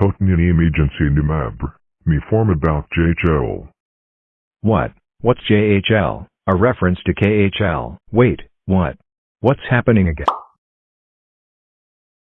Totnium emergency numab. Me form about JHL. What? What's JHL? A reference to KHL. Wait, what? What's happening again?